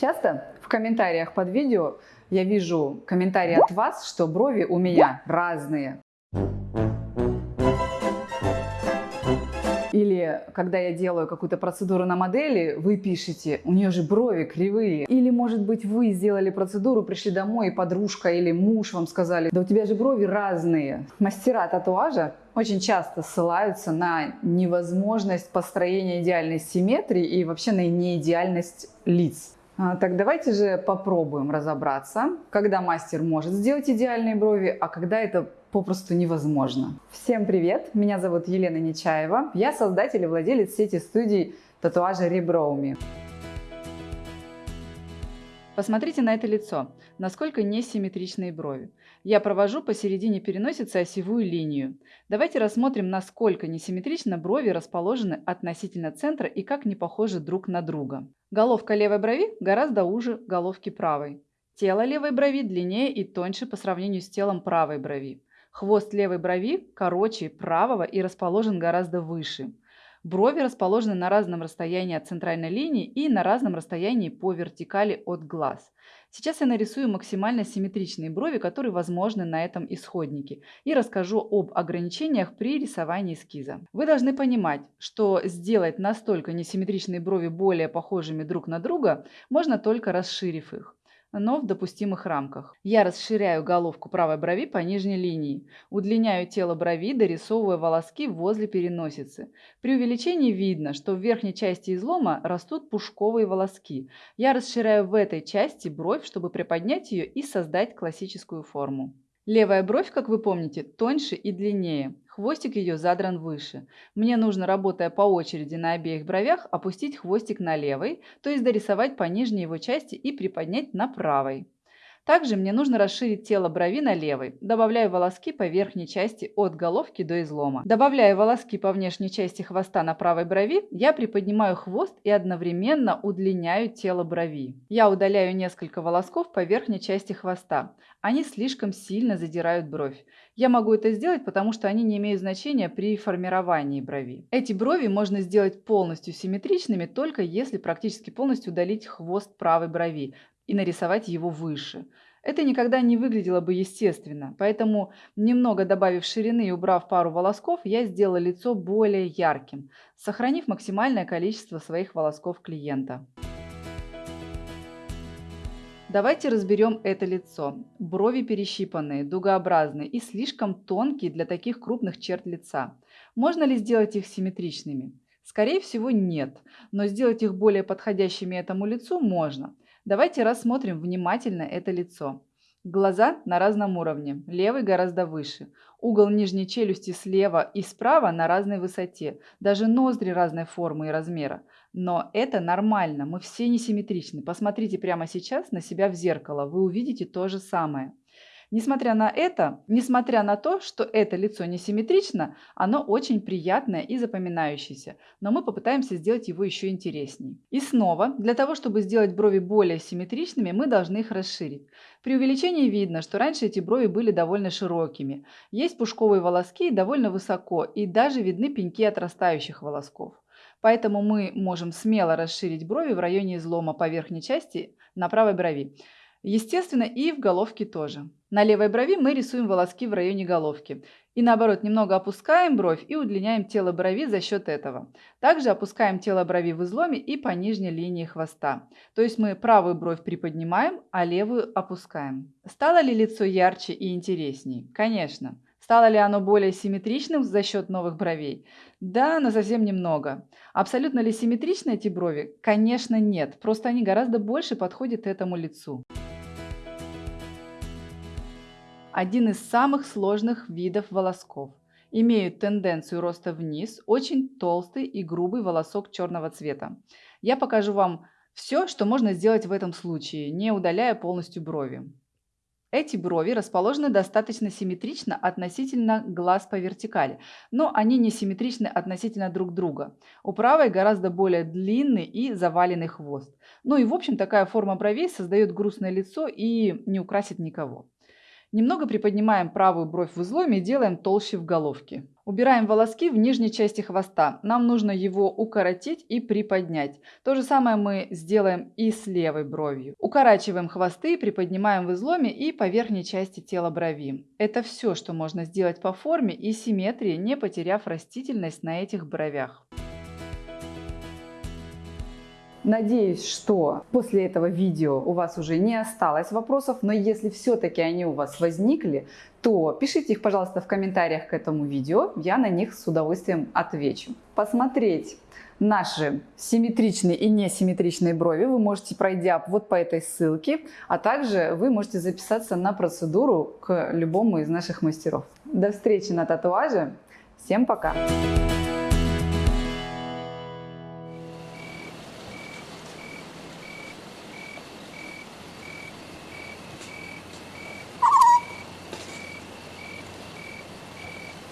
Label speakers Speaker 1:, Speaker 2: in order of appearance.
Speaker 1: Часто в комментариях под видео я вижу комментарии от вас, что брови у меня разные. Или когда я делаю какую-то процедуру на модели, вы пишете, у нее же брови кривые. Или, может быть, вы сделали процедуру, пришли домой, и подружка или муж вам сказали, да у тебя же брови разные. Мастера татуажа очень часто ссылаются на невозможность построения идеальной симметрии и вообще на неидеальность лиц. А, так давайте же попробуем разобраться, когда мастер может сделать идеальные брови, а когда это попросту невозможно. Всем привет! Меня зовут Елена Нечаева. Я создатель и владелец сети студий татуажа Реброуми. Посмотрите на это лицо, насколько несимметричные брови. Я провожу посередине переносицы осевую линию. Давайте рассмотрим, насколько несимметрично брови расположены относительно центра и как не похожи друг на друга. Головка левой брови гораздо уже головки правой. Тело левой брови длиннее и тоньше по сравнению с телом правой брови. Хвост левой брови короче правого и расположен гораздо выше. Брови расположены на разном расстоянии от центральной линии и на разном расстоянии по вертикали от глаз. Сейчас я нарисую максимально симметричные брови, которые возможны на этом исходнике, и расскажу об ограничениях при рисовании эскиза. Вы должны понимать, что сделать настолько несимметричные брови более похожими друг на друга можно только расширив их но в допустимых рамках. Я расширяю головку правой брови по нижней линии, удлиняю тело брови, дорисовывая волоски возле переносицы. При увеличении видно, что в верхней части излома растут пушковые волоски. Я расширяю в этой части бровь, чтобы приподнять ее и создать классическую форму. Левая бровь, как вы помните, тоньше и длиннее. Хвостик ее задран выше. Мне нужно, работая по очереди на обеих бровях, опустить хвостик на левой, то есть дорисовать по нижней его части и приподнять на правой. Также мне нужно расширить тело брови на левой. Добавляю волоски по верхней части от головки до излома. Добавляя волоски по внешней части хвоста на правой брови, я приподнимаю хвост и одновременно удлиняю тело брови. Я удаляю несколько волосков по верхней части хвоста. Они слишком сильно задирают бровь. Я могу это сделать, потому что они не имеют значения при формировании брови. Эти брови можно сделать полностью симметричными, только если практически полностью удалить хвост правой брови и нарисовать его выше. Это никогда не выглядело бы естественно, поэтому, немного добавив ширины и убрав пару волосков, я сделала лицо более ярким, сохранив максимальное количество своих волосков клиента. Давайте разберем это лицо. Брови перещипанные, дугообразные и слишком тонкие для таких крупных черт лица. Можно ли сделать их симметричными? Скорее всего нет, но сделать их более подходящими этому лицу можно – Давайте рассмотрим внимательно это лицо. Глаза на разном уровне, левый гораздо выше. Угол нижней челюсти слева и справа на разной высоте. Даже ноздри разной формы и размера. Но это нормально, мы все несимметричны. Посмотрите прямо сейчас на себя в зеркало, вы увидите то же самое. Несмотря на это, несмотря на то, что это лицо несимметрично, оно очень приятное и запоминающееся, но мы попытаемся сделать его еще интереснее. И снова, для того, чтобы сделать брови более симметричными, мы должны их расширить. При увеличении видно, что раньше эти брови были довольно широкими. Есть пушковые волоски довольно высоко, и даже видны пеньки отрастающих волосков. Поэтому мы можем смело расширить брови в районе излома по верхней части на правой брови. Естественно, и в головке тоже. На левой брови мы рисуем волоски в районе головки. И наоборот, немного опускаем бровь и удлиняем тело брови за счет этого. Также опускаем тело брови в изломе и по нижней линии хвоста. То есть мы правую бровь приподнимаем, а левую опускаем. Стало ли лицо ярче и интересней? Конечно. Стало ли оно более симметричным за счет новых бровей? Да, но совсем немного. Абсолютно ли симметричны эти брови? Конечно, нет. Просто они гораздо больше подходят этому лицу. Один из самых сложных видов волосков. Имеют тенденцию роста вниз, очень толстый и грубый волосок черного цвета. Я покажу вам все, что можно сделать в этом случае, не удаляя полностью брови. Эти брови расположены достаточно симметрично относительно глаз по вертикали, но они не симметричны относительно друг друга. У правой гораздо более длинный и заваленный хвост. Ну и в общем такая форма бровей создает грустное лицо и не украсит никого. Немного приподнимаем правую бровь в изломе и делаем толще в головке. Убираем волоски в нижней части хвоста. Нам нужно его укоротить и приподнять. То же самое мы сделаем и с левой бровью. Укорачиваем хвосты, приподнимаем в изломе и по верхней части тела брови. Это все, что можно сделать по форме и симметрии, не потеряв растительность на этих бровях. Надеюсь, что после этого видео у вас уже не осталось вопросов, но если все-таки они у вас возникли, то пишите их, пожалуйста, в комментариях к этому видео, я на них с удовольствием отвечу. Посмотреть наши симметричные и несимметричные брови вы можете, пройдя вот по этой ссылке, а также вы можете записаться на процедуру к любому из наших мастеров. До встречи на татуаже. Всем пока!